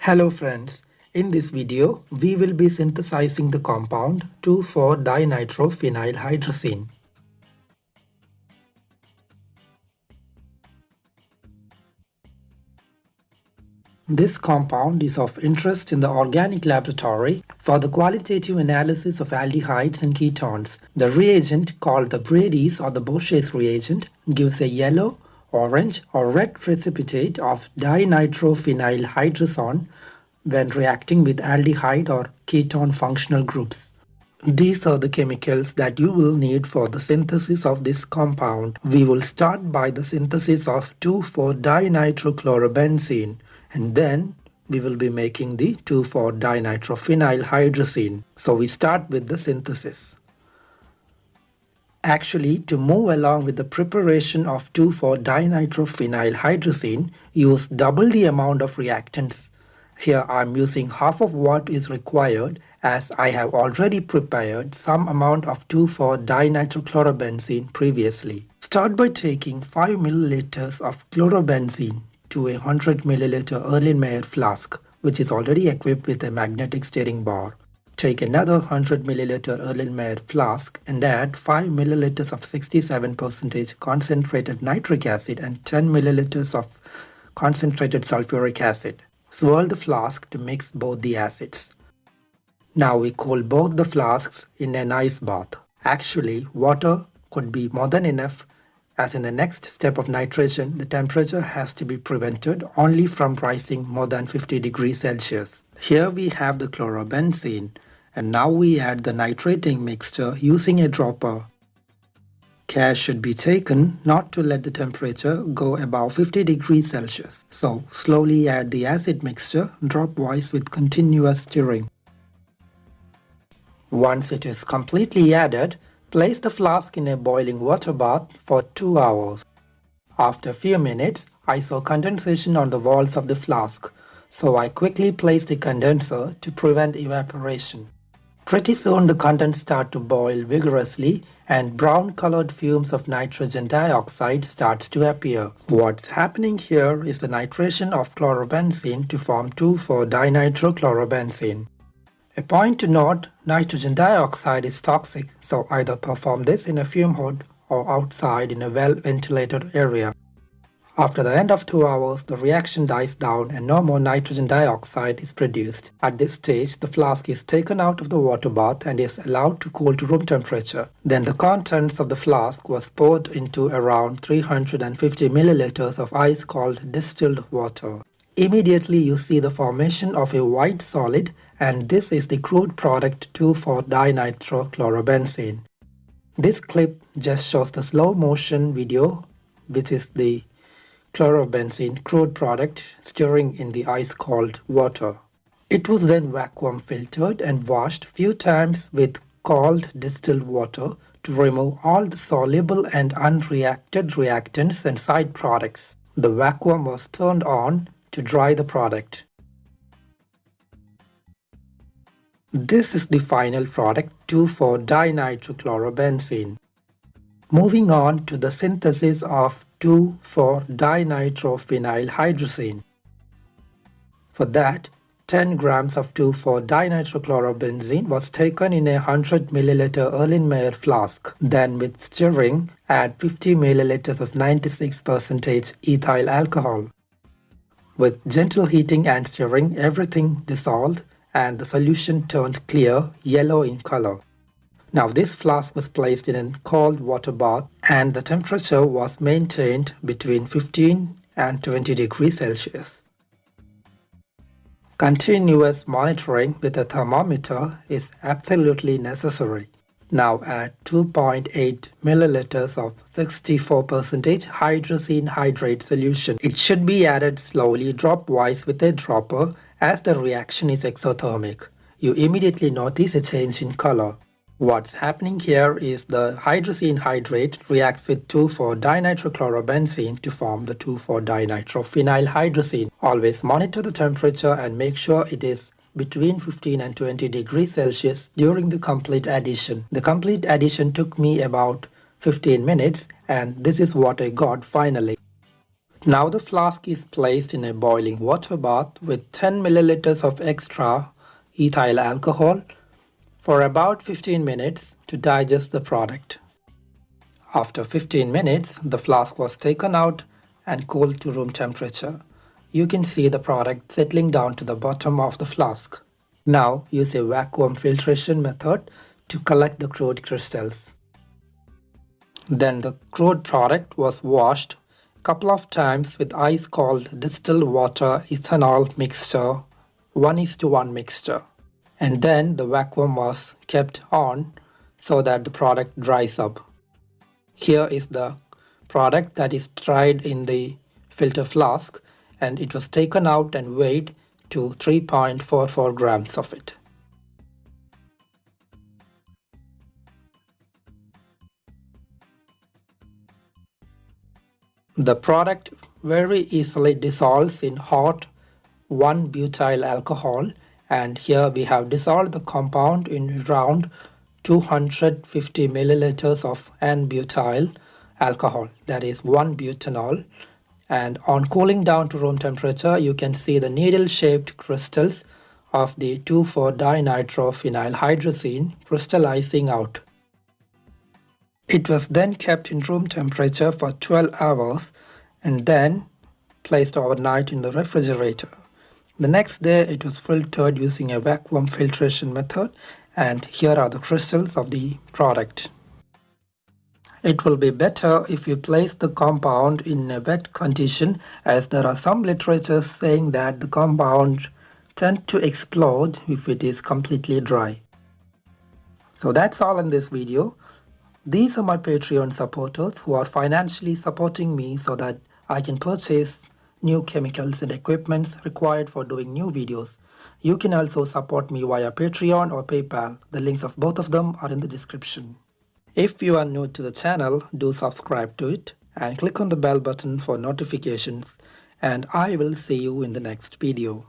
Hello friends, in this video we will be synthesizing the compound 2,4-dinitrophenylhydrazine. This compound is of interest in the organic laboratory for the qualitative analysis of aldehydes and ketones. The reagent called the Brady's or the Borsche's reagent gives a yellow, orange or red precipitate of dinitrophenyl dinitrophenylhydrazone when reacting with aldehyde or ketone functional groups. These are the chemicals that you will need for the synthesis of this compound. We will start by the synthesis of 2,4-dinitrochlorobenzene and then we will be making the 2,4-dinitrophenylhydrazine. So we start with the synthesis. Actually, to move along with the preparation of 2,4-dinitrophenylhydrazine, use double the amount of reactants. Here I am using half of what is required as I have already prepared some amount of 2,4-dinitrochlorobenzene previously. Start by taking 5 milliliters of chlorobenzene to a 100 milliliter Erlenmeyer flask which is already equipped with a magnetic stirring bar. Take another 100 milliliter Erlenmeyer flask and add 5 milliliters of 67% concentrated nitric acid and 10 milliliters of concentrated sulfuric acid. Swirl the flask to mix both the acids. Now we cool both the flasks in an ice bath. Actually, water could be more than enough as in the next step of nitration, the temperature has to be prevented only from rising more than 50 degrees Celsius. Here we have the chlorobenzene and now we add the nitrating mixture using a dropper. Care should be taken not to let the temperature go above 50 degrees Celsius. So slowly add the acid mixture dropwise with continuous stirring. Once it is completely added, Place the flask in a boiling water bath for 2 hours. After a few minutes, I saw condensation on the walls of the flask, so I quickly placed the condenser to prevent evaporation. Pretty soon the contents start to boil vigorously and brown colored fumes of nitrogen dioxide starts to appear. What's happening here is the nitration of chlorobenzene to form 2,4-dinitrochlorobenzene. A point to note, nitrogen dioxide is toxic, so either perform this in a fume hood or outside in a well-ventilated area. After the end of 2 hours, the reaction dies down and no more nitrogen dioxide is produced. At this stage, the flask is taken out of the water bath and is allowed to cool to room temperature. Then the contents of the flask was poured into around 350 milliliters of ice cold distilled water. Immediately you see the formation of a white solid and this is the crude product 2,4-dinitrochlorobenzene. This clip just shows the slow motion video which is the chlorobenzene crude product stirring in the ice cold water. It was then vacuum filtered and washed few times with cold distilled water to remove all the soluble and unreacted reactants and side products. The vacuum was turned on to dry the product. This is the final product 2,4-dinitrochlorobenzene. Moving on to the synthesis of 2,4-dinitrophenylhydrazine. For that, 10 grams of 2,4-dinitrochlorobenzene was taken in a 100 ml Erlenmeyer flask. Then with stirring, add 50 ml of 96% ethyl alcohol. With gentle heating and stirring, everything dissolved and the solution turned clear yellow in color. Now this flask was placed in a cold water bath and the temperature was maintained between 15 and 20 degrees Celsius. Continuous monitoring with a thermometer is absolutely necessary. Now add 2.8 milliliters of 64% hydrazine hydrate solution. It should be added slowly dropwise with a dropper as the reaction is exothermic, you immediately notice a change in color. What's happening here is the hydrazine hydrate reacts with 2,4-dinitrochlorobenzene to form the 2,4-dinitrophenylhydrazine. Always monitor the temperature and make sure it is between 15 and 20 degrees Celsius during the complete addition. The complete addition took me about 15 minutes and this is what I got finally. Now the flask is placed in a boiling water bath with 10 milliliters of extra ethyl alcohol for about 15 minutes to digest the product. After 15 minutes, the flask was taken out and cooled to room temperature. You can see the product settling down to the bottom of the flask. Now use a vacuum filtration method to collect the crude crystals. Then the crude product was washed a couple of times with ice cold distilled water ethanol mixture 1 is to 1 mixture and then the vacuum was kept on so that the product dries up. Here is the product that is dried in the filter flask and it was taken out and weighed to 3.44 grams of it. The product very easily dissolves in hot 1-butyl alcohol and here we have dissolved the compound in around 250 milliliters of N-butyl alcohol that is 1 butanol and on cooling down to room temperature you can see the needle shaped crystals of the 2,4-dinitrophenylhydrazine crystallizing out. It was then kept in room temperature for 12 hours and then placed overnight in the refrigerator. The next day it was filtered using a vacuum filtration method and here are the crystals of the product. It will be better if you place the compound in a wet condition as there are some literature saying that the compound tend to explode if it is completely dry. So that's all in this video. These are my Patreon supporters who are financially supporting me so that I can purchase new chemicals and equipments required for doing new videos. You can also support me via Patreon or PayPal. The links of both of them are in the description. If you are new to the channel, do subscribe to it and click on the bell button for notifications and I will see you in the next video.